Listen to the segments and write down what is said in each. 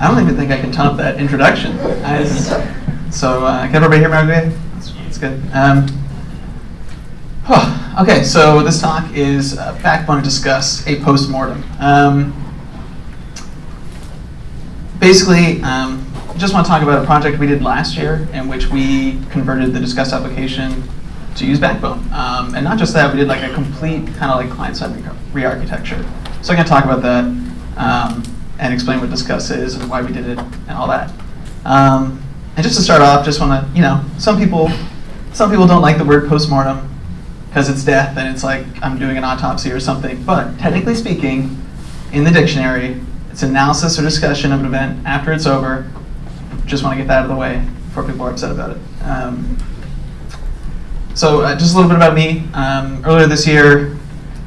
I don't even think I can top that introduction. I, so, uh, can everybody hear me okay? That's, good. Um, okay, so this talk is uh, Backbone to Disqus a postmortem. Um, basically, um, just want to talk about a project we did last year in which we converted the Disqus application to use Backbone. Um, and not just that, we did like a complete kind of like client-side re-architecture. So I'm going to talk about that um, and explain what Disqus is and why we did it and all that. Um, and just to start off, just want to, you know, some people, some people don't like the word postmortem because it's death and it's like I'm doing an autopsy or something. But technically speaking, in the dictionary, it's analysis or discussion of an event after it's over. Just want to get that out of the way before people are upset about it. Um, so uh, just a little bit about me. Um, earlier this year,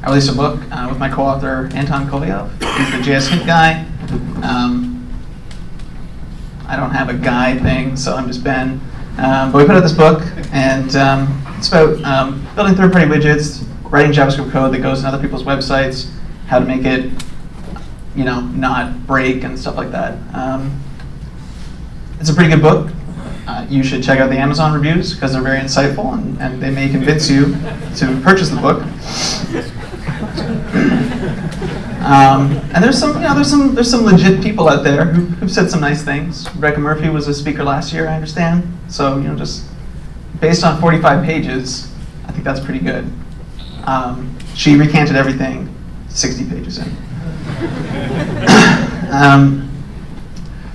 I released a book uh, with my co-author Anton Kovalyov. He's the JS Hint guy. Um, I don't have a guy thing, so I'm just Ben. Um, but we put out this book, and um, it's about um, building third-party widgets, writing JavaScript code that goes in other people's websites, how to make it, you know, not break and stuff like that. Um, it's a pretty good book uh, you should check out the Amazon reviews because they're very insightful and, and they may convince you to purchase the book. Um, and there's some, you know, there's some, there's some legit people out there who, who've said some nice things. Rebecca Murphey was a speaker last year, I understand. So, you know, just based on 45 pages, I think that's pretty good. Um, she recanted everything 60 pages in. um,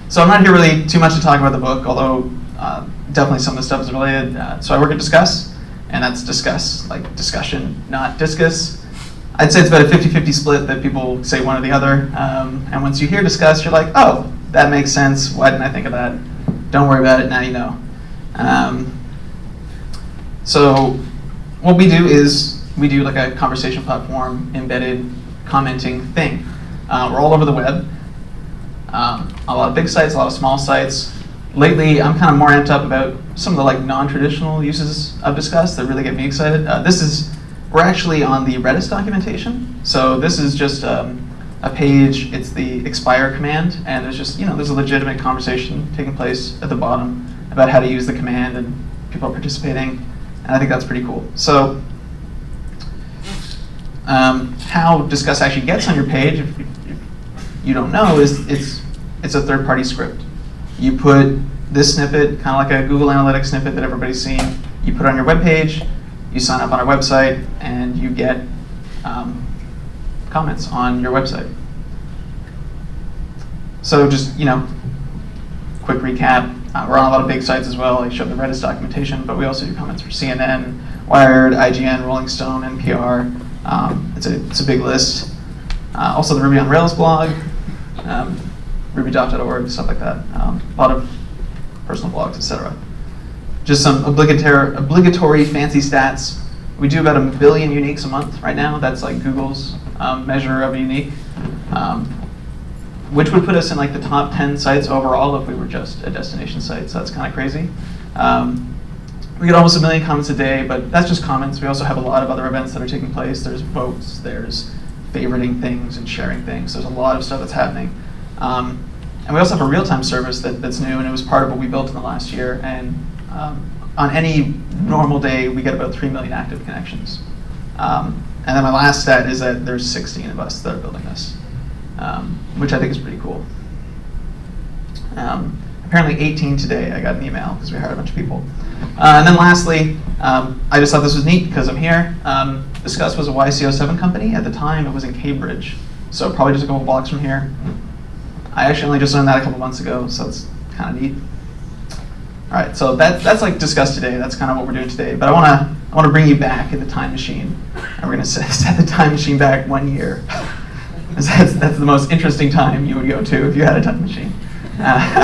so I'm not here really too much to talk about the book, although uh, definitely some of the stuff is related. Uh, so I work at Disqus, and that's discuss, like discussion, not discus. I'd say it's about a 50-50 split that people say one or the other. Um, and once you hear discuss, you're like, oh, that makes sense. Why didn't I think of that? Don't worry about it, now you know. Um, so what we do is we do like a conversation platform embedded commenting thing. Uh, we're all over the web. Um, a lot of big sites, a lot of small sites lately I'm kind of more amped up about some of the like non-traditional uses of Disqus that really get me excited. Uh, this is, we're actually on the Redis documentation. So this is just um, a page, it's the expire command, and there's just, you know, there's a legitimate conversation taking place at the bottom about how to use the command and people are participating, and I think that's pretty cool. So um, how Disqus actually gets on your page, if, you don't know, is it's, it's a third-party script you put this snippet, kind of like a Google Analytics snippet that everybody's seen, you put it on your web page, you sign up on our website, and you get um, comments on your website. So just, you know, quick recap. Uh, we're on a lot of big sites as well. I showed the Redis documentation, but we also do comments for CNN, Wired, IGN, Rolling Stone, NPR. Um, it's, a, it's a big list. Uh, also the Ruby on Rails blog. Um, rubydoc.org, stuff like that. Um, a lot of personal blogs, etc. Just some obligatory, obligatory fancy stats. We do about a billion uniques a month right now. That's like Google's um, measure of unique, um, which would put us in like the top 10 sites overall if we were just a destination site. So that's kind of crazy. Um, we get almost a million comments a day, but that's just comments. We also have a lot of other events that are taking place. There's votes, there's favoriting things and sharing things. There's a lot of stuff that's happening. Um, and we also have a real-time service that, that's new, and it was part of what we built in the last year. And um, on any normal day, we get about 3 million active connections. Um, and then my last stat is that there's 16 of us that are building this, um, which I think is pretty cool. Um, apparently 18 today, I got an email because we hired a bunch of people. Uh, and then lastly, um, I just thought this was neat because I'm here. Um, Disqus was a YC07 company. At the time, it was in Cambridge. So probably just a couple blocks from here. I actually only just learned that a couple months ago, so it's kind of neat. All right, so that, that's like discussed today. That's kind of what we're doing today. But I want to I want to bring you back in the time machine, and we're going to set, the time machine back one year. that's, that's the most interesting time you would go to if you had a time machine. Uh,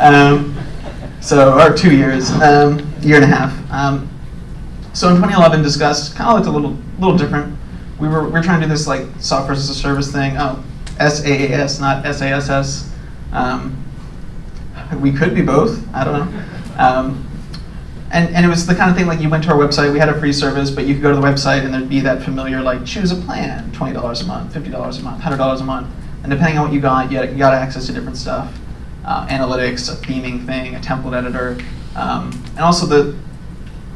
um, so, or two years, um, year and a half. Um, so in 2011, Disqus kind of looked a little little different we were we are trying to do this like software as a service thing. Oh, SaaS, not SaaS. Um, we could be both. I don't know. Um, and, and it was the kind of thing like you went to our website, we had a free service, but you could go to the website and there'd be that familiar like choose a plan, $20 a month, $50 a month, $100 a month. and depending on what you got, you got, you got access to different stuff. Uh, analytics, a theming thing, a template editor, um, and also the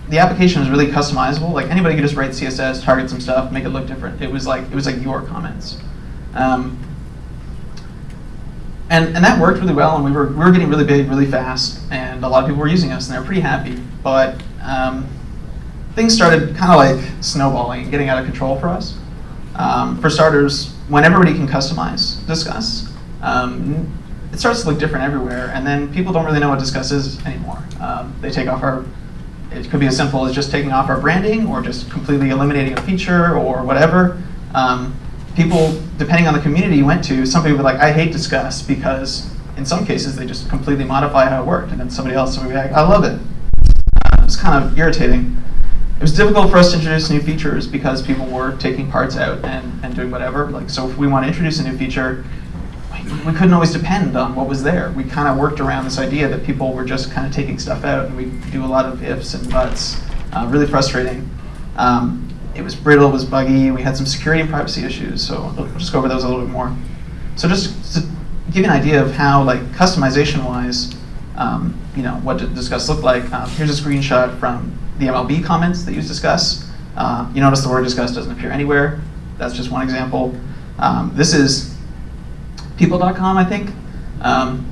the application was really customizable. Like anybody could just write CSS, target some stuff, make it look different. It was like it was like your comments. Um, and, and that worked really well, and we were, we were getting really big really fast, and a lot of people were using us, and they were pretty happy. But um, things started kind of like snowballing getting out of control for us. Um, for starters, when everybody can customize Disqus, um, it starts to look different everywhere, and then people don't really know what Disqus is anymore. Um, they take off our, it could be as simple as just taking off our branding, or just completely eliminating a feature, or whatever. Um, people, depending on the community you went to, some people were like, I hate Disqus because in some cases they just completely modify how it worked, and then somebody else would be like, I love it. Uh, it's kind of irritating. It was difficult for us to introduce new features because people were taking parts out and, and doing whatever. Like, so if we want to introduce a new feature, we, we couldn't always depend on what was there. We kind of worked around this idea that people were just kind of taking stuff out, and we do a lot of ifs and buts. Uh, really frustrating. Um, it was brittle, it was buggy, we had some security and privacy issues, so we'll just go over those a little bit more. So just to give you an idea of how, like, customization-wise, um, you know, what Disqus look like, um, here's a screenshot from the MLB comments that use Disqus. Uh, you notice the word Disqus doesn't appear anywhere. That's just one example. Um, this is people.com, I think. Um,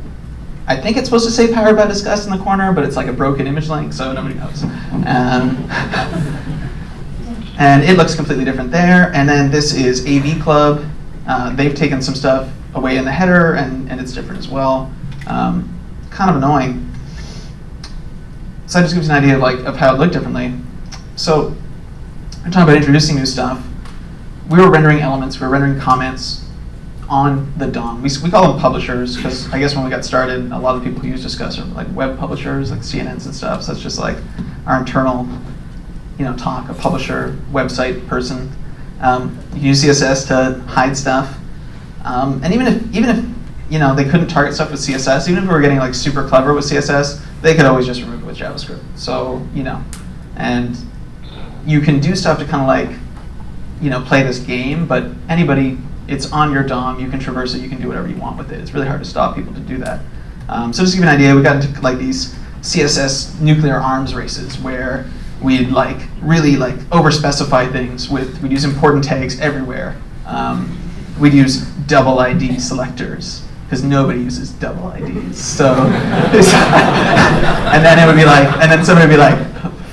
I think it's supposed to say powered by Disqus in the corner, but it's like a broken image link, so nobody knows. And it looks completely different there. And then this is AV Club. Uh, they've taken some stuff away in the header, and, and it's different as well. Um, kind of annoying. So that just gives you an idea of, like, of how it looked differently. So we're talking about introducing new stuff. We were rendering elements, we were rendering comments on the DOM. We, we call them publishers, because I guess when we got started, a lot of people who use Disqus are like web publishers, like CNNs and stuff. So it's just like our internal you know, talk, a publisher, website person. Um, use CSS to hide stuff. Um, and even if, even if you know, they couldn't target stuff with CSS, even if we were getting like super clever with CSS, they could always just remove it with JavaScript. So, you know, and you can do stuff to kind of like, you know, play this game, but anybody, it's on your DOM, you can traverse it, you can do whatever you want with it. It's really hard to stop people to do that. Um, so just to give you an idea, we got into like these CSS nuclear arms races where we'd like really like over-specify things with, we'd use important tags everywhere. Um, we'd use double ID selectors because nobody uses double IDs. So, and then it would be like, and then somebody would be like,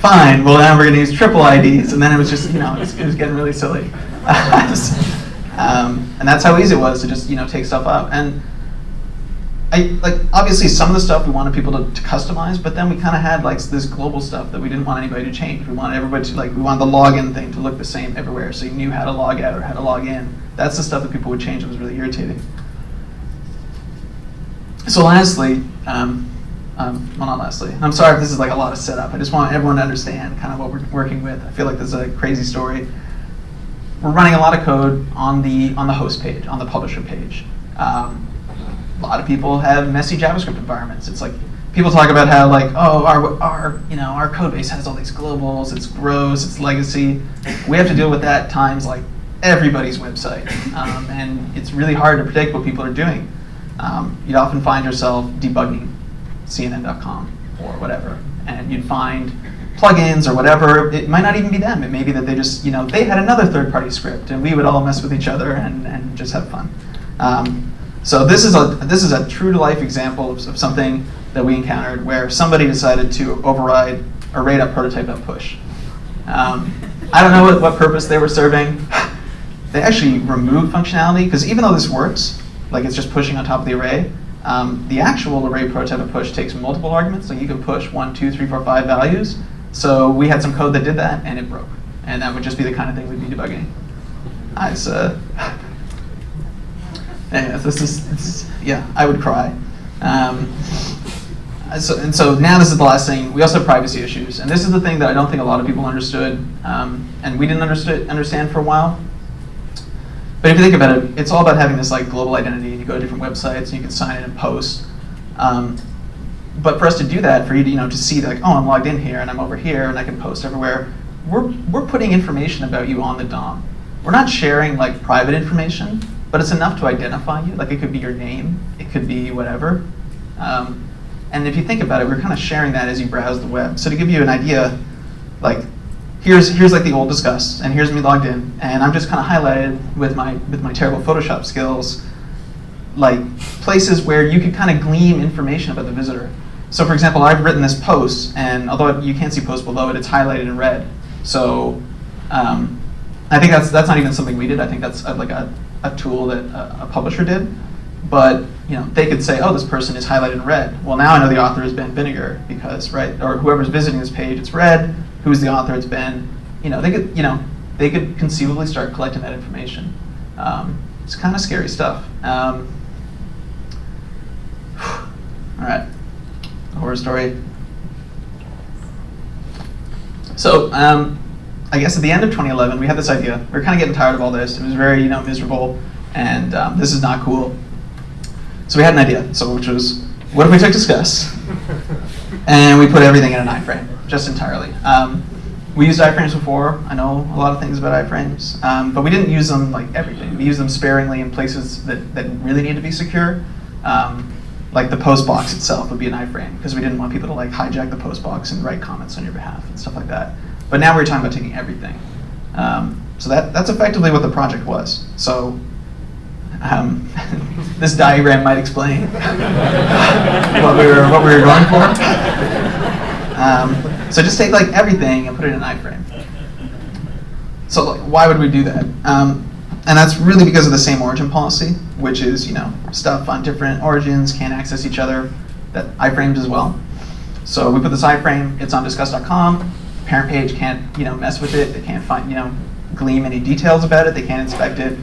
fine, well now we're gonna use triple IDs. And then it was just, you know, it was, it was getting really silly. um, and that's how easy it was to just, you know, take stuff up. And I, like obviously some of the stuff we wanted people to, to customize, but then we kind of had like this global stuff that we didn't want anybody to change. We wanted everybody to like we wanted the login thing to look the same everywhere, so you knew how to log out or how to log in. That's the stuff that people would change. It was really irritating. So lastly, um, um, well not lastly, I'm sorry if this is like a lot of setup. I just want everyone to understand kind of what we're working with. I feel like this is a crazy story. We're running a lot of code on the on the host page, on the publisher page. Um, a lot of people have messy JavaScript environments. It's like people talk about how like, oh, our, our, you know, our code base has all these globals, it's gross, it's legacy. We have to deal with that times like everybody's website. Um, and it's really hard to predict what people are doing. Um, you'd often find yourself debugging CNN.com or whatever, and you'd find plugins or whatever. It might not even be them. It may be that they just, you know, they had another third-party script, and we would all mess with each other and, and just have fun. Um, so this is a this is a true to life example of, of something that we encountered where somebody decided to override a array.prototype.push. Um, I don't know what, what purpose they were serving. They actually removed functionality because even though this works, like it's just pushing on top of the array, um, the actual array prototype push takes multiple arguments. So you can push one, two, three, four, five values. So we had some code that did that and it broke. And that would just be the kind of thing we'd be debugging. I uh, yeah, this is, this is, yeah, I would cry. Um, so, and so now this is the last thing. We also have privacy issues, and this is the thing that I don't think a lot of people understood, um, and we didn't understood, understand for a while. But if you think about it, it's all about having this like global identity, you go to different websites, and you can sign in and post. Um, but for us to do that, for you to, you know, to see like, oh, I'm logged in here, and I'm over here, and I can post everywhere, we're, we're putting information about you on the DOM. We're not sharing like private information, but it's enough to identify you. Like it could be your name, it could be whatever. Um, and if you think about it, we're kind of sharing that as you browse the web. So to give you an idea, like here's here's like the old Disqus, and here's me logged in, and I'm just kind of highlighted with my with my terrible Photoshop skills, like places where you could kind of glean information about the visitor. So for example, I've written this post, and although you can't see post below it, it's highlighted in red. So um, I think that's that's not even something we did. I think that's uh, like a, a tool that a, a publisher did. But you know, they could say, oh, this person is highlighted in red. Well, now I know the author is Ben Vinegar because, right, or whoever's visiting this page, it's red. Who's the author? It's Ben. You know, they could, you know, they could conceivably start collecting that information. Um, it's kind of scary stuff. Um, all right, horror story. So, um, I guess at the end of 2011, we had this idea. We were kind of getting tired of all this. It was very, you know, miserable, and um, this is not cool. So we had an idea, so which was, what if we took Disqus and we put everything in an iframe, just entirely. Um, we used iframes before. I know a lot of things about iframes, um, but we didn't use them like everything. We used them sparingly in places that, that really need to be secure. Um, like the post box itself would be an iframe because we didn't want people to like hijack the post box and write comments on your behalf and stuff like that. But now we're talking about taking everything. Um, so that, that's effectively what the project was. So um, this diagram might explain what we were what we were going for. Um, so just take like everything and put it in an iframe. So like, why would we do that? Um, and that's really because of the same origin policy, which is you know stuff on different origins can't access each other. That iframes as well. So we put this iframe. It's on disqus.com. Parent page can't you know mess with it. They can't find you know glean any details about it. They can't inspect it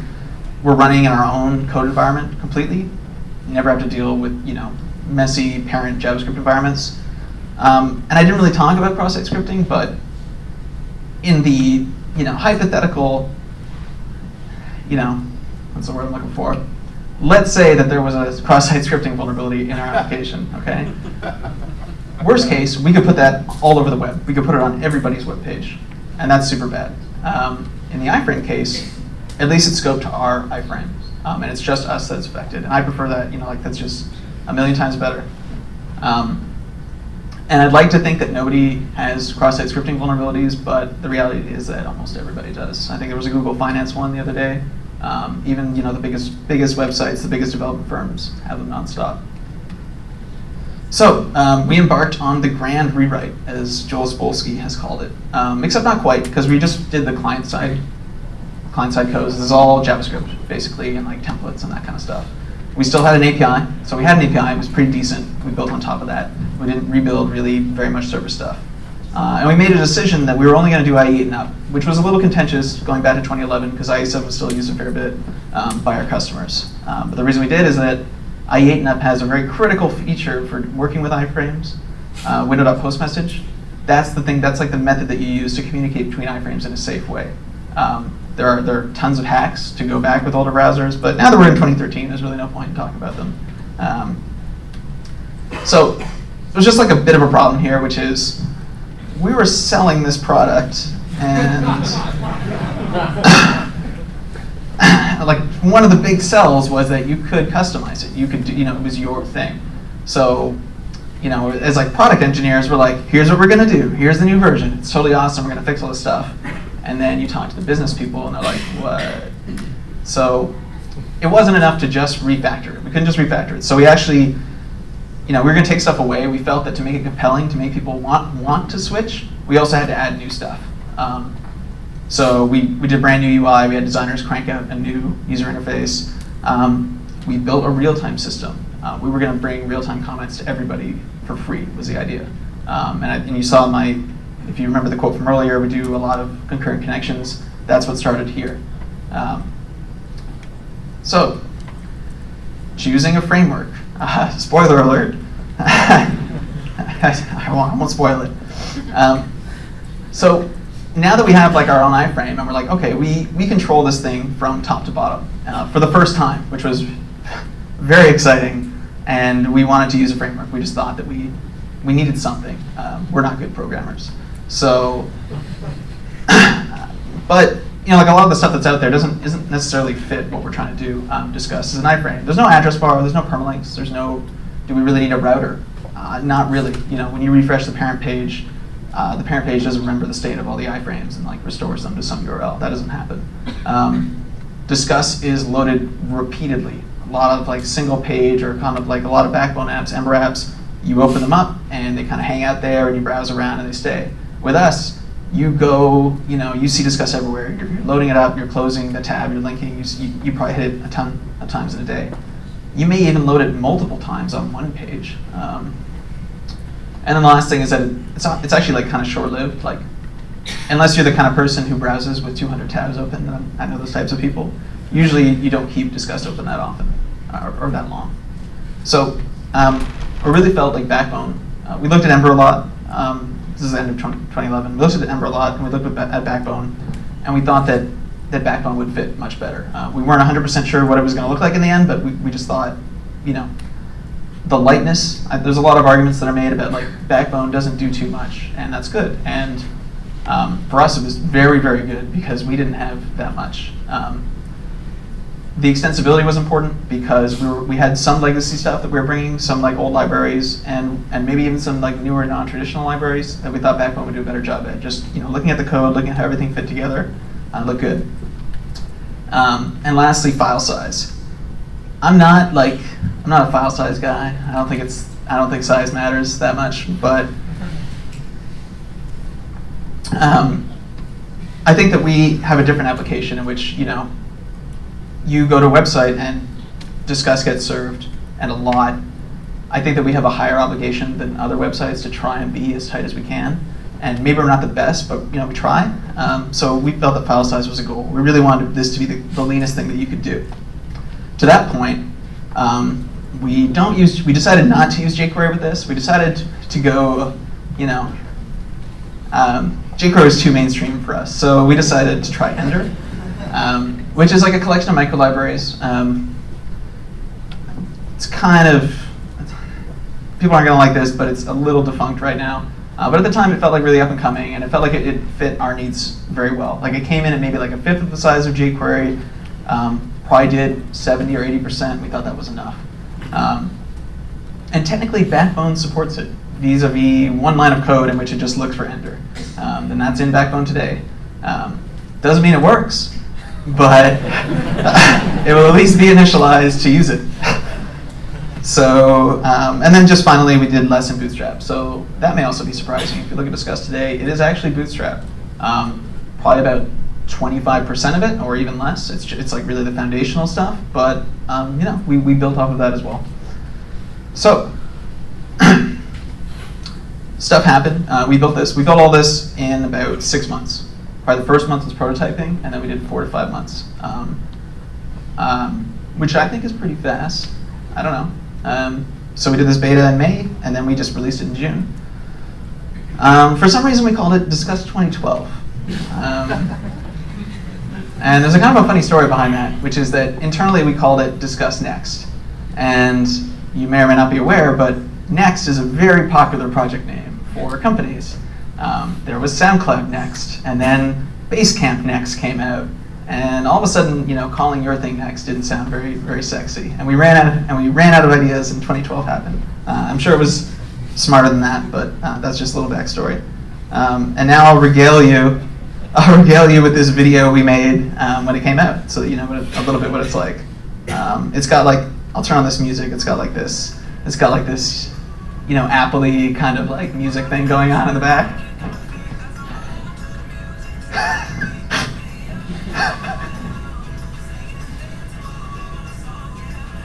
we're running in our own code environment completely. You never have to deal with you know messy parent JavaScript environments. Um, and I didn't really talk about cross-site scripting, but in the you know hypothetical, you know, what's the word I'm looking for? Let's say that there was a cross-site scripting vulnerability in our application. Okay. Worst case, we could put that all over the web. We could put it on everybody's web page, and that's super bad. Um, in the iframe case, at least it's scoped to our iframe, um, and it's just us that's affected. And I prefer that, you know, like that's just a million times better. Um, and I'd like to think that nobody has cross-site scripting vulnerabilities, but the reality is that almost everybody does. I think there was a Google Finance one the other day. Um, even you know the biggest biggest websites, the biggest development firms have them nonstop. So um, we embarked on the grand rewrite, as Joel Spolsky has called it, um, except not quite, because we just did the client side client-side codes. This is all JavaScript, basically, and like templates and that kind of stuff. We still had an API, so we had an API. It was pretty decent. We built on top of that. We didn't rebuild really very much server stuff. Uh, and we made a decision that we were only going to do IE8 and up, which was a little contentious going back to 2011 because IE7 was still used a fair bit um, by our customers. Um, but the reason we did is that IE8 and up has a very critical feature for working with iframes, uh, message. That's the thing, that's like the method that you use to communicate between iframes in a safe way. Um, there are, there are tons of hacks to go back with older browsers, but now that we're in 2013, there's really no point in talking about them. Um, so there's just like a bit of a problem here, which is we were selling this product and like one of the big sells was that you could customize it. You could, do, you know, it was your thing. So, you know, as like product engineers, we're like, here's what we're gonna do. Here's the new version. It's totally awesome. We're gonna fix all this stuff and then you talk to the business people and they're like, what? So it wasn't enough to just refactor it. We couldn't just refactor it. So we actually, you know, we were going to take stuff away. We felt that to make it compelling, to make people want want to switch, we also had to add new stuff. Um, so we, we did brand new UI. We had designers crank out a new user interface. Um, we built a real-time system. Uh, we were going to bring real-time comments to everybody for free was the idea. Um, and, I, and you saw my if you remember the quote from earlier, we do a lot of concurrent connections. That's what started here. Um, so, choosing a framework. Uh, spoiler alert. I, won't, I won't spoil it. Um, so now that we have like our own iframe and we're like, okay, we, we control this thing from top to bottom uh, for the first time, which was very exciting. And we wanted to use a framework. We just thought that we, we needed something. Um, we're not good programmers. So, but you know, like a lot of the stuff that's out there doesn't isn't necessarily fit what we're trying to do um, Disqus as an iframe. There's no address bar. There's no permalinks. There's no. Do we really need a router? Uh, not really. You know, when you refresh the parent page, uh, the parent page doesn't remember the state of all the iframes and like restores them to some URL. That doesn't happen. Um, Disqus is loaded repeatedly. A lot of like single page or kind of like a lot of backbone apps, Ember apps, you open them up and they kind of hang out there and you browse around and they stay. With us, you go, you know, you see Disqus everywhere. You're, you're loading it up, you're closing the tab, you're linking, you, you, you, probably hit it a ton of times in a day. You may even load it multiple times on one page. Um, and then the last thing is that it's, it's actually like kind of short-lived. Like, unless you're the kind of person who browses with 200 tabs open, I know those types of people, usually you don't keep Disqus open that often or, or that long. So um, we really felt like Backbone. Uh, we looked at Ember a lot. Um, this is the end of 2011. We looked at Ember a lot, and we looked at, at Backbone, and we thought that that Backbone would fit much better. Uh, we weren't 100% sure what it was going to look like in the end, but we, we just thought, you know, the lightness. I, there's a lot of arguments that are made about like Backbone doesn't do too much, and that's good. And um, for us, it was very, very good because we didn't have that much. Um, the extensibility was important because we, were, we had some legacy stuff that we were bringing, some like old libraries, and, and maybe even some like newer non-traditional libraries that we thought Backbone would do a better job at. Just you know, looking at the code, looking at how everything fit together, uh, look good. Um, and lastly, file size. I'm not like I'm not a file size guy. I don't think it's I don't think size matters that much, but um, I think that we have a different application in which you know you go to a website and Disqus gets served, and a lot. I think that we have a higher obligation than other websites to try and be as tight as we can. And maybe we're not the best, but you know we try. Um, so we felt that file size was a goal. We really wanted this to be the, the leanest thing that you could do. To that point, um, we don't use. We decided not to use jQuery with this. We decided to go, you know, um, jQuery is too mainstream for us. So we decided to try Ender. Um, which is like a collection of microlibraries. Um, it's kind of, people aren't going to like this, but it's a little defunct right now. Uh, but at the time, it felt like really up and coming, and it felt like it, it, fit our needs very well. Like it came in at maybe like a fifth of the size of jQuery, um, probably did 70 or 80%. We thought that was enough. Um, and technically, Backbone supports it vis-a-vis -vis one line of code in which it just looks for ender. Um, and that's in Backbone today. Um, doesn't mean it works, but it will at least be initialized to use it. So, um, and then just finally, we did less in Bootstrap. So that may also be surprising. If you look at Disqus today, it is actually Bootstrap. Um, probably about 25% of it, or even less. It's, it's like really the foundational stuff, but um, you know, we, we built off of that as well. So, stuff happened. Uh, we built this. We built all this in about six months. Probably the first month was prototyping, and then we did four to five months, um, um, which I think is pretty fast. I don't know. Um, so we did this beta in May, and then we just released it in June. Um, for some reason, we called it Disqus 2012. And there's a kind of a funny story behind that, which is that internally we called it Disqus Next. And you may or may not be aware, but Next is a very popular project name for companies. Um, there was SoundCloud next, and then Basecamp next came out, and all of a sudden, you know, calling your thing next didn't sound very, very sexy, and we ran out, of, and we ran out of ideas, and 2012 happened. Uh, I'm sure it was smarter than that, but uh, that's just a little backstory. Um, and now I'll regale you, I'll regale you with this video we made um, when it came out, so that you know it, a little bit what it's like. Um, it's got like, I'll turn on this music. It's got like this, it's got like this, you know, apple kind of like music thing going on in the back.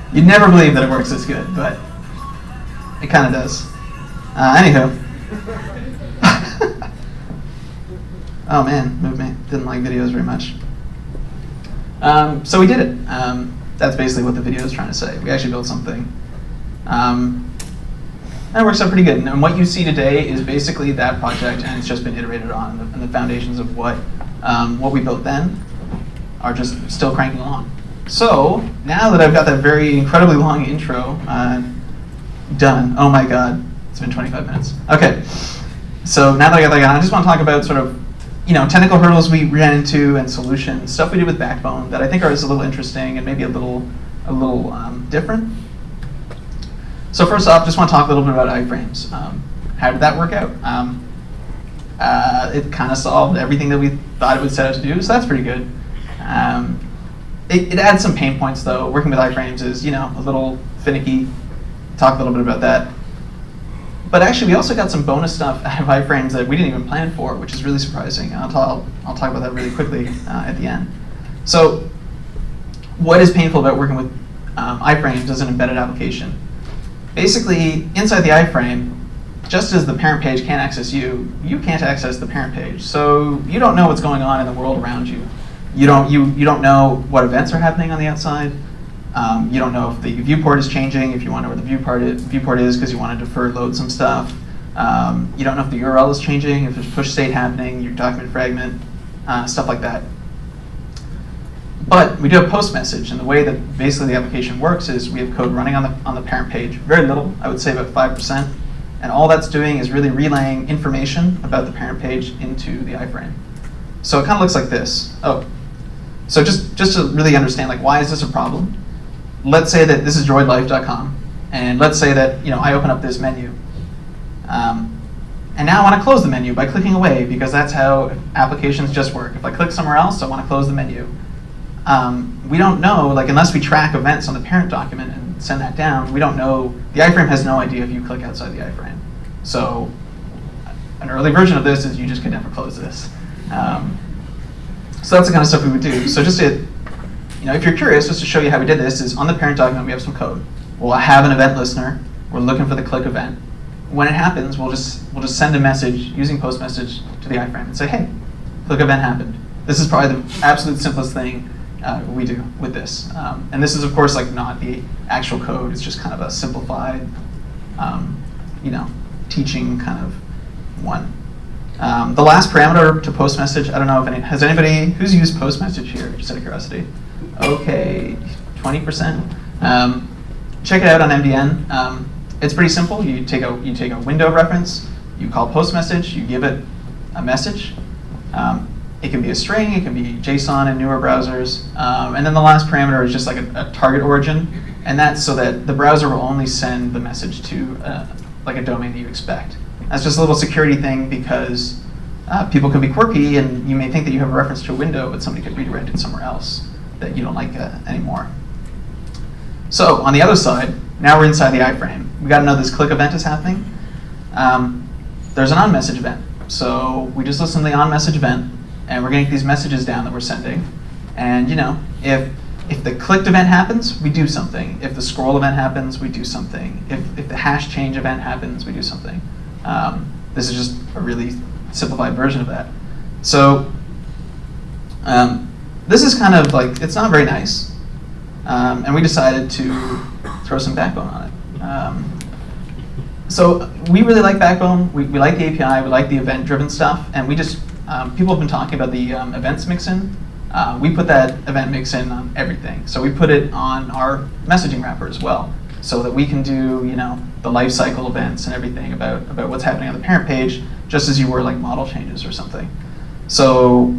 You'd never believe that it works this good, but it kind of does. Uh, anywho. Oh man, move me. Didn't like videos very much. Um, so we did it. Um, that's basically what the video is trying to say. We actually built something. Um, it works out pretty good. And what you see today is basically that project, and it's just been iterated on. And the, and the foundations of what um, what we built then are just still cranking along. So now that I've got that very incredibly long intro uh, done, oh my god, it's been 25 minutes. Okay, so now that I got that I just want to talk about sort of you know, technical hurdles we ran into and solutions, stuff we did with Backbone that I think are is a little interesting and maybe a little, a little um, different. So first off, just want to talk a little bit about iframes. Um, how did that work out? Um, uh, it kind of solved everything that we thought it would set out to do, so that's pretty good. Um, it, it adds some pain points though. Working with iframes is, you know, a little finicky. Talk a little bit about that. But actually, we also got some bonus stuff out of iframes that we didn't even plan for, which is really surprising. I'll, talk, I'll talk about that really quickly uh, at the end. So what is painful about working with um, iframes as an embedded application? Basically, inside the iframe, just as the parent page can't access you, you can't access the parent page. So you don't know what's going on in the world around you. You don't, you, you don't know what events are happening on the outside. Um, you don't know if the viewport is changing, if you want to know where the viewport is, viewport is because you want to defer load some stuff. Um, you don't know if the URL is changing, if there's push state happening, your document fragment, uh, stuff like that. But we do have post message, and the way that basically the application works is we have code running on the, on the parent page, very little, I would say about 5%, and all that's doing is really relaying information about the parent page into the iframe. So it kind of looks like this. Oh, so just, just to really understand, like, why is this a problem? Let's say that this is droidlife.com, and let's say that you know I open up this menu. Um, and now I want to close the menu by clicking away because that's how applications just work. If I click somewhere else, I want to close the menu. Um, we don't know, like unless we track events on the parent document and send that down, we don't know, the iframe has no idea if you click outside the iframe. So an early version of this is you just could never close this. Um, so that's the kind of stuff we would do. So just to you know, if you're curious, just to show you how we did this, is on the parent document we have some code. We'll have an event listener. We're looking for the click event. When it happens, we'll just we'll just send a message using post message to the iframe and say, hey, click event happened. This is probably the absolute simplest thing uh, we do with this. Um, and this is of course like not the actual code. It's just kind of a simplified, um, you know, teaching kind of one. Um, the last parameter to post message, I don't know if any, has anybody, who's used post message here, just out of curiosity? okay, 20%. Um, check it out on MDN. Um, it's pretty simple. You take a you take a window reference, you call post message, you give it a message. Um, it can be a string, it can be JSON in newer browsers, um, and then the last parameter is just like a, a, target origin, and that's so that the browser will only send the message to uh, like a domain that you expect. That's just a little security thing because uh, people can be quirky, and you may think that you have a reference to a window, but somebody could redirect it somewhere else that you don't like uh, anymore. So on the other side, now we're inside the iframe. We got to know this click event is happening. Um, there's an on-message event. So we just listen to the on-message event, and we're getting these messages down that we're sending. And you know, if if the clicked event happens, we do something. If the scroll event happens, we do something. If, if the hash change event happens, we do something. Um, this is just a really simplified version of that. So um, this is kind of like, it's not very nice. Um, and we decided to throw some backbone on it. Um, so we really like Backbone. We, we like the API. We like the event-driven stuff. And we just, um, people have been talking about the um, events mixin. Uh, we put that event mixin on everything. So we put it on our messaging wrapper as well, so that we can do, you know, the lifecycle events and everything about, about what's happening on the parent page, just as you were like model changes or something. So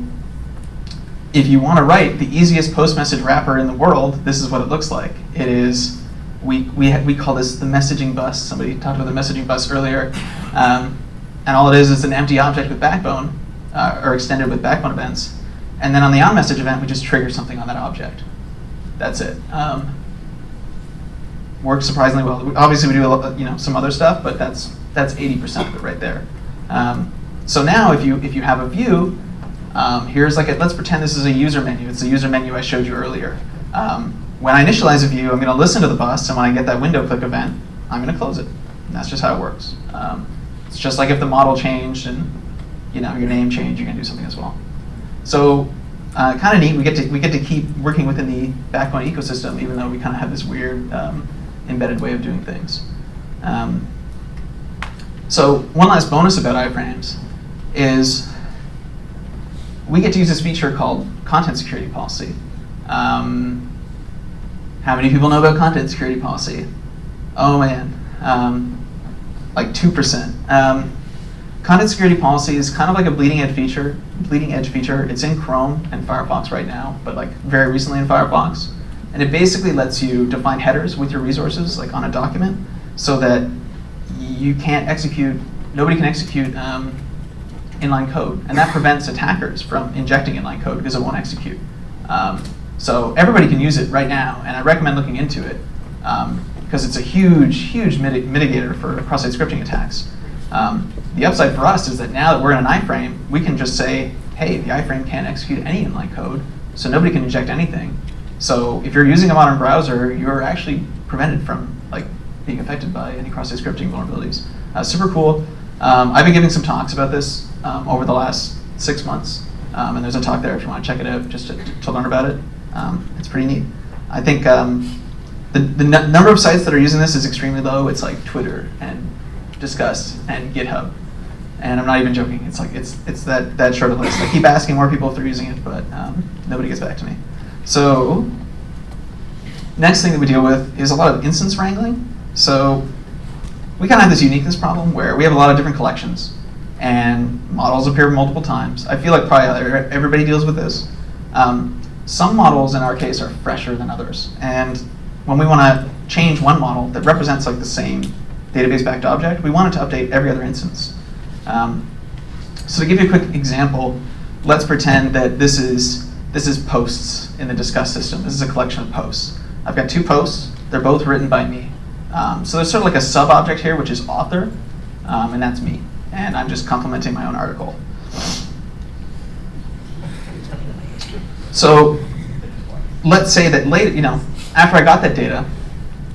if you want to write the easiest post message wrapper in the world, this is what it looks like. It is, we, we, we call this the messaging bus. Somebody talked about the messaging bus earlier. Um, and all it is is an empty object with backbone, uh, or extended with backbone events. And then on the on-message event, we just trigger something on that object. That's it. Um, works surprisingly well. Obviously, we do lot, you know some other stuff, but that's that's 80% of it right there. Um, so now, if you if you have a view um, here's like, a, let's pretend this is a user menu. It's the user menu I showed you earlier. Um, when I initialize a view, I'm going to listen to the bus, and when I get that window click event, I'm going to close it. And that's just how it works. Um, it's just like if the model changed and you know your name changed, you're going to do something as well. So uh, kind of neat. We get to we get to keep working within the backbone ecosystem, even though we kind of have this weird um, embedded way of doing things. Um, so one last bonus about iframes is we get to use this feature called content security policy. Um, how many people know about content security policy? Oh man, um, like 2%. Um, content security policy is kind of like a bleeding edge feature. Bleeding edge feature. It's in Chrome and Firefox right now, but like very recently in Firefox, and it basically lets you define headers with your resources, like on a document, so that you can't execute. Nobody can execute um, inline code, and that prevents attackers from injecting inline code because it won't execute. Um, so everybody can use it right now, and I recommend looking into it because um, it's a huge, huge mitig mitigator for cross-site scripting attacks. Um, the upside for us is that now that we're in an iframe, we can just say, hey, the iframe can't execute any inline code, so nobody can inject anything. So if you're using a modern browser, you're actually prevented from like being affected by any cross-site scripting vulnerabilities. Uh, super cool. Um, I've been giving some talks about this um, over the last six months. Um, and there's a talk there if you want to check it out just to, to learn about it. Um, it's pretty neat. I think um, the, the number of sites that are using this is extremely low. It's like Twitter and Disqus and GitHub. And I'm not even joking. It's like it's it's that that short of list. I keep asking more people if they're using it, but um, nobody gets back to me. So next thing that we deal with is a lot of instance wrangling. So we kind of have this uniqueness problem where we have a lot of different collections and models appear multiple times. I feel like probably everybody deals with this. Um, some models in our case are fresher than others. And when we want to change one model that represents like the same database backed object, we want it to update every other instance. Um, so to give you a quick example, let's pretend that this is, this is posts in the Disqus system. This is a collection of posts. I've got two posts. They're both written by me. Um, so there's sort of like a sub-object here, which is author, um, and that's me and I'm just complimenting my own article. So let's say that later, you know, after I got that data,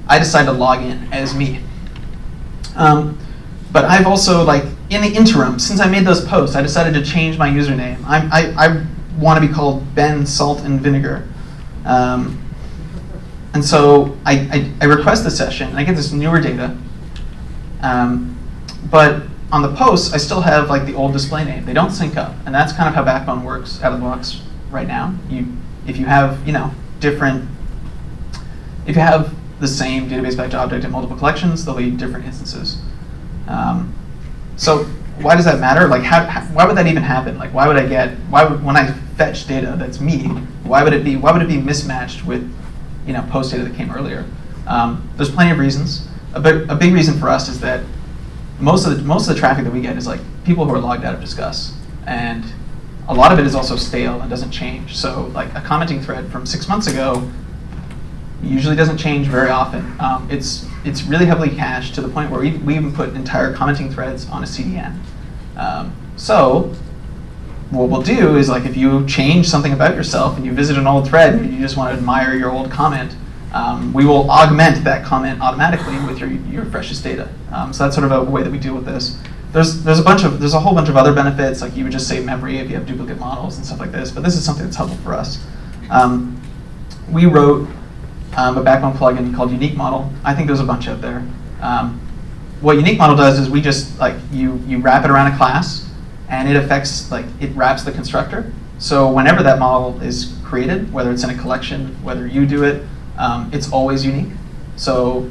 I decided to log in as me. Um, but I've also, like, in the interim, since I made those posts, I decided to change my username. I'm, i I, want to be called Ben Salt and Vinegar. Um, and so I, I, I, request the session, and I get this newer data. Um, but on the posts, I still have like the old display name. They don't sync up, and that's kind of how Backbone works out of the box right now. You, if you have, you know, different, if you have the same database backed object in multiple collections, they'll be different instances. Um, so why does that matter? Like, how, how, why would that even happen? Like, why would I get, why would, when I fetch data that's me, why would it be, why would it be mismatched with, you know, post data that came earlier? Um, there's plenty of reasons. A big, a big reason for us is that most of the most of the traffic that we get is like people who are logged out of Disqus, and a lot of it is also stale and doesn't change. So like a commenting thread from six months ago usually doesn't change very often. Um, it's it's really heavily cached to the point where we, we even put entire commenting threads on a CDN. Um, so what we'll do is like if you change something about yourself and you visit an old thread and you just want to admire your old comment, um, we will augment that comment automatically with your, your freshest data. Um, so that's sort of a way that we deal with this. There's, there's a bunch of, there's a whole bunch of other benefits, like you would just save memory if you have duplicate models and stuff like this, but this is something that's helpful for us. Um, we wrote um, a backbone plugin called Unique Model. I think there's a bunch out there. Um, what Unique Model does is we just, like, you, you wrap it around a class, and it affects, like, it wraps the constructor. So whenever that model is created, whether it's in a collection, whether you do it, um, it's always unique. So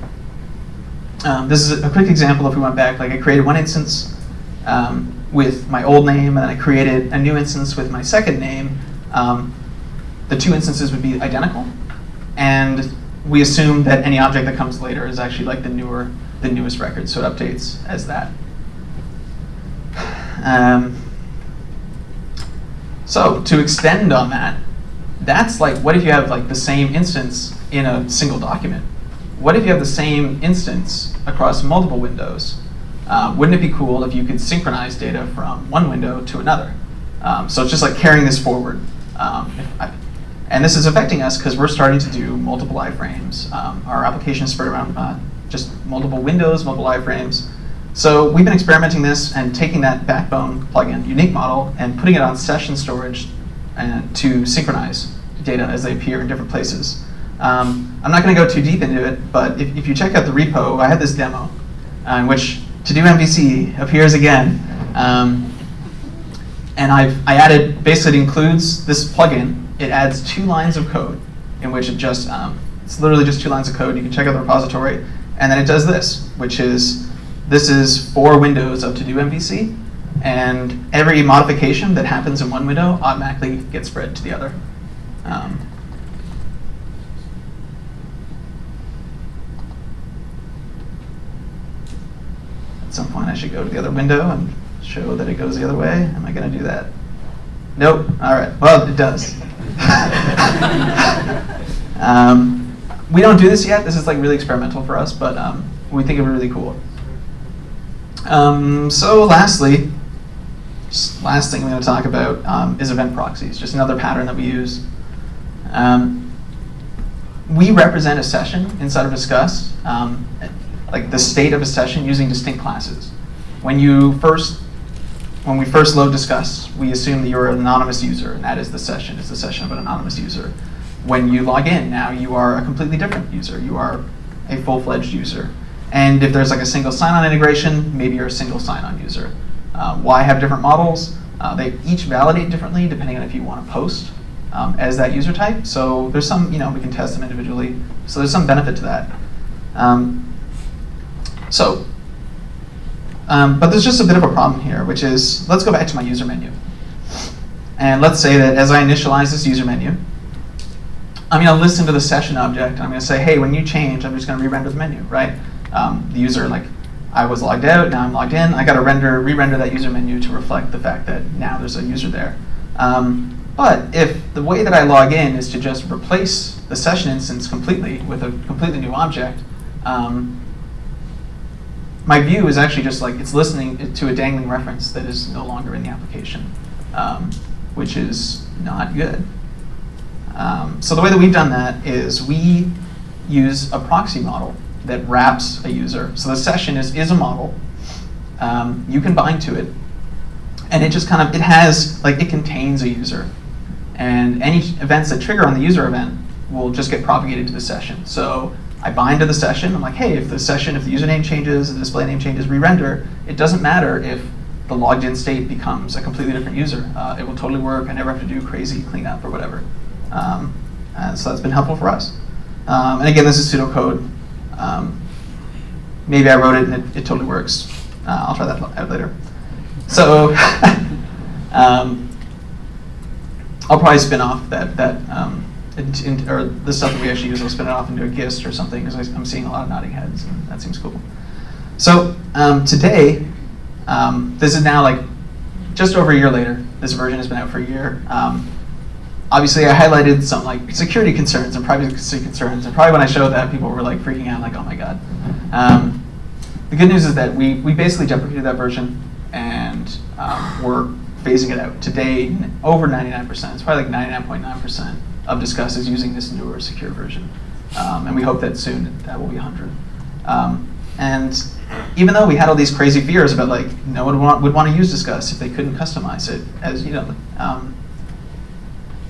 um, this is a quick example if we went back, like I created one instance um, with my old name and then I created a new instance with my second name. Um, the two instances would be identical and we assume that any object that comes later is actually like the newer, the newest record, so it updates as that. Um, so to extend on that, that's like, what if you have like the same instance in a single document. What if you have the same instance across multiple windows? Um, wouldn't it be cool if you could synchronize data from one window to another? Um, so it's just like carrying this forward. Um, and this is affecting us because we're starting to do multiple iframes. Um, our application is spread around uh, just multiple windows, multiple iframes. So we've been experimenting this and taking that backbone plugin, unique model, and putting it on session storage and to synchronize data as they appear in different places. Um, I'm not going to go too deep into it, but if, if, you check out the repo, I had this demo uh, in which to do MVC appears again. Um, and I've, I added, basically it includes this plugin. It adds two lines of code in which it just, um, it's literally just two lines of code. You can check out the repository. And then it does this, which is, this is four windows of to do MVC. and every modification that happens in one window automatically gets spread to the other. Um, at some point, I should go to the other window and show that it goes the other way. Am I going to do that? Nope. All right. Well, it does. um, we don't do this yet. This is like really experimental for us, but um, we think it would be really cool. Um, so lastly, last thing I'm going to talk about um, is event proxies, just another pattern that we use. Um, we represent a session inside of Disqus, um, like the state of a session using distinct classes. When you first, when we first load Disqus, we assume that you're an anonymous user, and that is the session. It's the session of an anonymous user. When you log in, now you are a completely different user. You are a full-fledged user. And if there's like a single sign-on integration, maybe you're a single sign-on user. Uh, why have different models? Uh, they each validate differently depending on if you want to post um, as that user type. So there's some, you know, we can test them individually. So there's some benefit to that. Um, so, um, but there's just a bit of a problem here, which is, let's go back to my user menu. And let's say that as I initialize this user menu, I'm going to listen to the session object, and I'm going to say, hey, when you change, I'm just going to re-render the menu, right? Um, the user, like, I was logged out, now I'm logged in. I got to render, re-render that user menu to reflect the fact that now there's a user there. Um, but if the way that I log in is to just replace the session instance completely with a completely new object, um, my view is actually just like it's listening to a dangling reference that is no longer in the application, um, which is not good. Um, so the way that we've done that is we use a proxy model that wraps a user. So the session is, is a model. Um, you can bind to it. And it just kind of, it has, like it contains a user. And any events that trigger on the user event will just get propagated to the session. So I bind to the session. I'm like, hey, if the session, if the username changes, the display name changes, re-render, it doesn't matter if the logged in state becomes a completely different user. Uh, it will totally work. I never have to do crazy cleanup or whatever. Um, so that's been helpful for us. Um, and again, this is pseudocode. Um, maybe I wrote it and it, it totally works. Uh, I'll try that out later. So um, I'll probably spin off that that um, in, or the stuff that we actually use. I'll spin it off into a GIST or something because I'm seeing a lot of nodding heads, and that seems cool. So um, today, um, this is now like just over a year later. This version has been out for a year. Um, obviously, I highlighted some like security concerns and privacy concerns, and probably when I showed that, people were like freaking out, like, "Oh my god." Um, the good news is that we we basically deprecated that version, and um, we're phasing it out. Today, over 99%, it's probably like 99.9% of Disqus is using this newer secure version. Um, and we hope that soon that will be 100. Um, and even though we had all these crazy fears about like no one would want, would want to use Disqus if they couldn't customize it, as you know, um,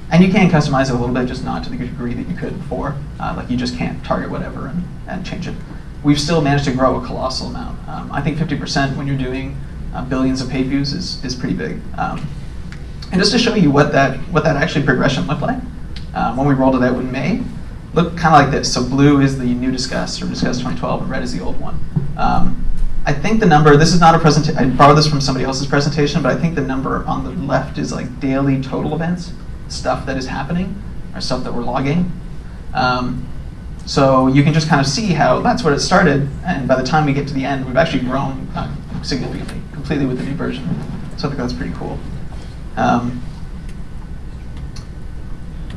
and you can customize it a little bit, just not to the degree that you could before. Uh, like you just can't target whatever and, and change it. We've still managed to grow a colossal amount. Um, I think 50% when you're doing uh, billions of page views is, is pretty big. Um, and just to show you what that, what that actually progression looked like, uh, when we rolled it out in May, looked kind of like this. So blue is the new Disqus, or Disqus 2012, and red is the old one. Um, I think the number, this is not a presentation, I borrowed this from somebody else's presentation, but I think the number on the left is like daily total events, stuff that is happening, or stuff that we're logging. Um, so you can just kind of see how that's where it started, and by the time we get to the end, we've actually grown uh, significantly completely with the new version. So I think that's pretty cool. Um,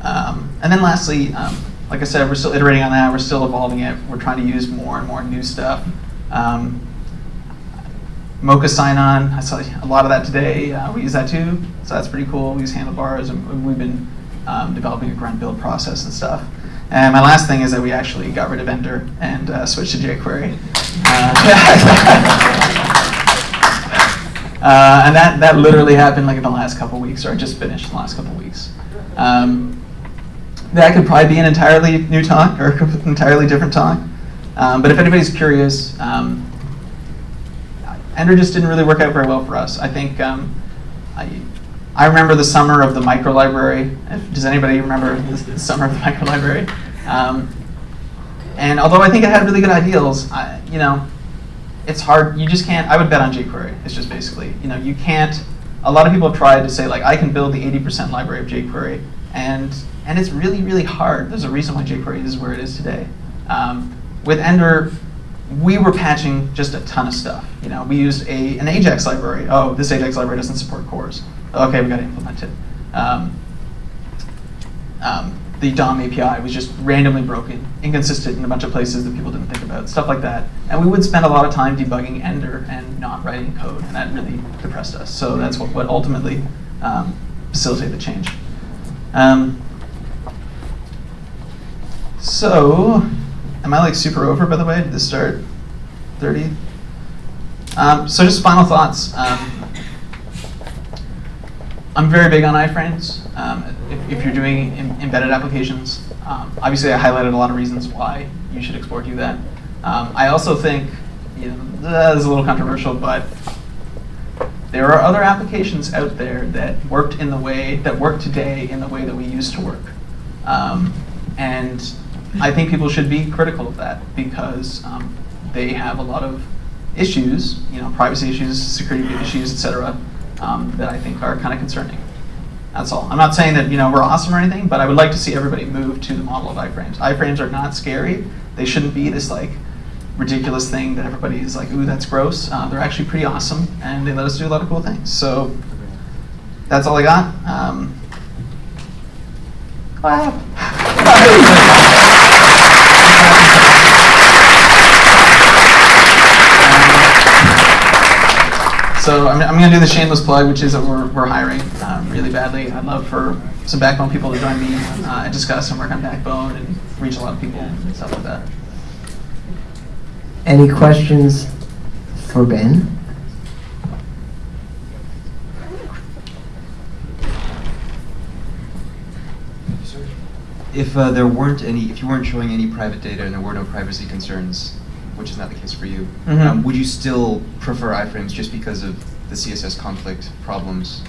um, and then lastly, um, like I said, we're still iterating on that. We're still evolving it. We're trying to use more and more new stuff. Um, Mocha Sinon, I saw a lot of that today. Uh, we use that too, so that's pretty cool. We use handlebars, and we've been um, developing a grunt build process and stuff. And my last thing is that we actually got rid of Ender and uh, switched to jQuery. Uh, Uh, and that, that literally happened like in the last couple weeks, or just finished in the last couple weeks. Um, that could probably be an entirely new talk or an entirely different talk. Um, but if anybody's curious, um, Ender just didn't really work out very well for us. I think um, I, I remember the summer of the micro library. Does anybody remember the, the summer of the micro library? Um, and although I think it had really good ideals, I, you know, it's hard. You just can't. I would bet on jQuery. It's just basically, you know, you can't. A lot of people have tried to say like, I can build the 80% library of jQuery, and and it's really really hard. There's a reason why jQuery is where it is today. Um, with Ender, we were patching just a ton of stuff. You know, we used a an Ajax library. Oh, this Ajax library doesn't support CORS. Okay, we got to implement it. Um, um, the DOM API was just randomly broken, inconsistent in a bunch of places that people didn't think about, stuff like that. And we would spend a lot of time debugging Ender and not writing code, and that really depressed us. So that's what, what ultimately um, facilitated the change. Um, so, am I like super over, by the way? Did this start 30? Um, so just final thoughts. Um, I'm very big on iframes. Um, if, if, you're doing Im embedded applications, um, obviously I highlighted a lot of reasons why you should explore do that. Um, I also think, you know, a little controversial, but there are other applications out there that worked in the way, that work today in the way that we used to work. Um, and I think people should be critical of that because um, they have a lot of issues, you know, privacy issues, security issues, etc., um, that I think are kind of concerning. That's all. I'm not saying that you know we're awesome or anything, but I would like to see everybody move to the model of iframes. Iframes are not scary. They shouldn't be this like ridiculous thing that everybody is like, ooh, that's gross. Uh, they're actually pretty awesome, and they let us do a lot of cool things. So that's all I got. Um, So I'm, I'm going to do the shameless plug, which is that we're, we're hiring um, really badly. I'd love for some Backbone people to join me uh, and Disqus and work on Backbone and reach a lot of people and stuff like that. Any questions for Ben? If uh, there weren't any, if you weren't showing any private data and there were no privacy concerns, which is not the case for you, Mhm. um, would you still prefer iframes just because of the CSS conflict problems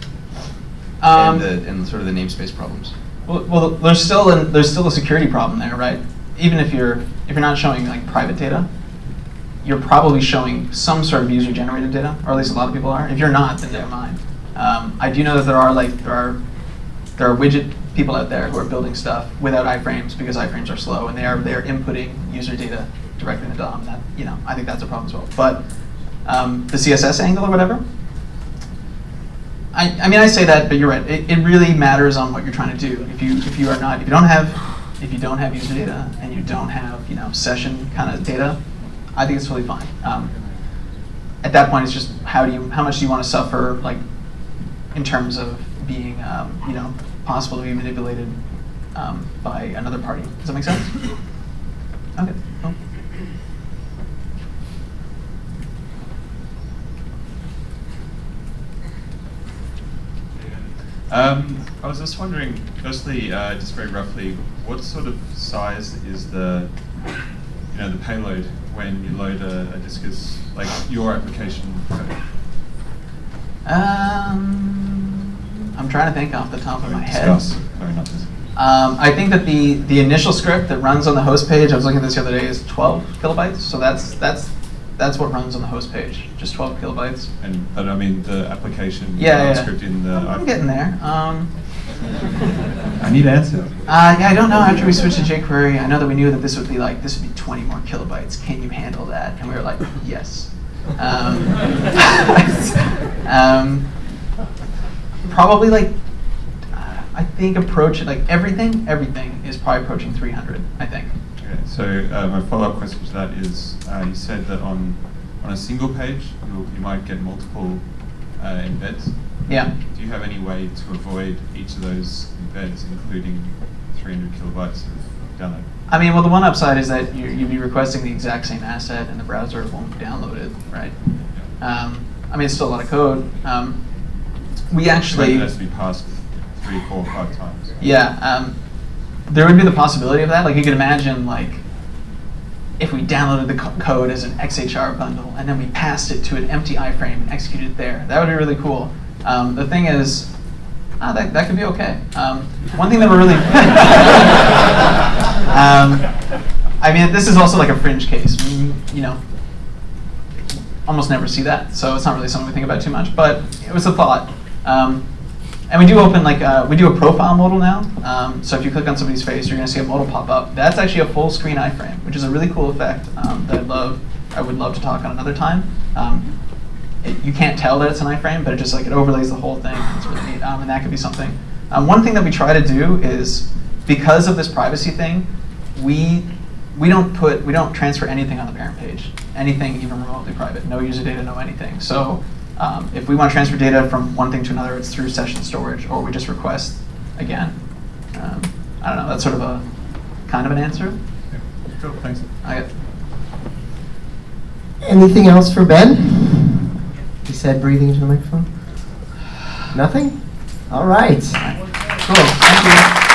Um, and, the, and sort of the namespace problems? Well, well, there's still a, there's still a security problem there, right? Even if you're if you're not showing like private data, you're probably showing some sort of user generated data, or at least a lot of people are. If you're not, then never mind. Um, I do know that there are like there are there are widget people out there who are building stuff without iframes because iframes are slow and they are they're inputting user data directly in the DOM. That you know I think that's a problem as well. But um, the CSS angle or whatever, I, I mean, I say that, but you're right. It, it really matters on what you're trying to do. If you if you are not if you don't have if you don't have user data and you don't have you know session kind of data, I think it's totally fine. Um, at that point, it's just how do you how much do you want to suffer like in terms of being um, you know possible to be manipulated um, by another party. Does that make sense? Okay. Cool. Um, I was just wondering, firstly, uh, just very roughly, what sort of size is the, you know, the payload when you load a, a Disqus, like your application code? Um, trying to think off the top of my head. Disqus. Sorry, not. Um, I think that the the initial script that runs on the host page, I was looking at this the other day, is 12 kilobytes. So that's that's that's what runs on the host page, just 12 kilobytes. And but I mean the application Yeah, yeah. script in the. I'm getting there. Um, I need an answer. uh, yeah, I don't know. After we switched to jQuery, I know that we knew that this would be like this would be 20 more kilobytes. Can you handle that? And we were like, yes. Um, um, probably like uh, I think approach like everything. Everything is probably approaching 300. I think. Okay, so uh, my follow-up question to that is, uh, you said that on on a single page you you might get multiple uh, embeds. Yeah. Do you have any way to avoid each of those embeds, including 300 kilobytes of download? I mean, well, the one upside is that you, you'd be requesting the exact same asset, and the browser won't download it, right? Um, I mean, it's still a lot of code. Um, we actually, it has to be passed three, four, five times. yeah, um, there would be the possibility of that. Like, you could imagine, like, if we downloaded the co- code as an XHR bundle, and then we passed it to an empty iframe and executed it there. That would be really cool. Um, the thing is, ah, that, that could be okay. Um, one thing that we're really um, I mean, this is also like a fringe case. I mean, you know, almost never see that, so it's not really something we think about too much. But it was a thought. Um, and we do open like uh, we do a profile modal now. Um, so if you click on somebody's face, you're going to see a modal pop up. That's actually a full screen iframe, which is a really cool effect um, that I love. I would love to talk on another time. Um, it, you can't tell that it's an iframe, but it just like it overlays the whole thing. It's really neat, um, and that could be something. Um, one thing that we try to do is because of this privacy thing, we we don't put we don't transfer anything on the parent page, anything even remotely private, no user data, no anything. So um, if we want to transfer data from one thing to another, it's through session storage, or we just request again. Um, I don't know. That's sort of a kind of an answer. Yeah. Cool, thanks. I got, Anything else for Ben? He said breathing into the microphone. Nothing? All right. cool. Thank you.